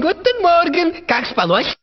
Guten Morgen, Carlos Palocci.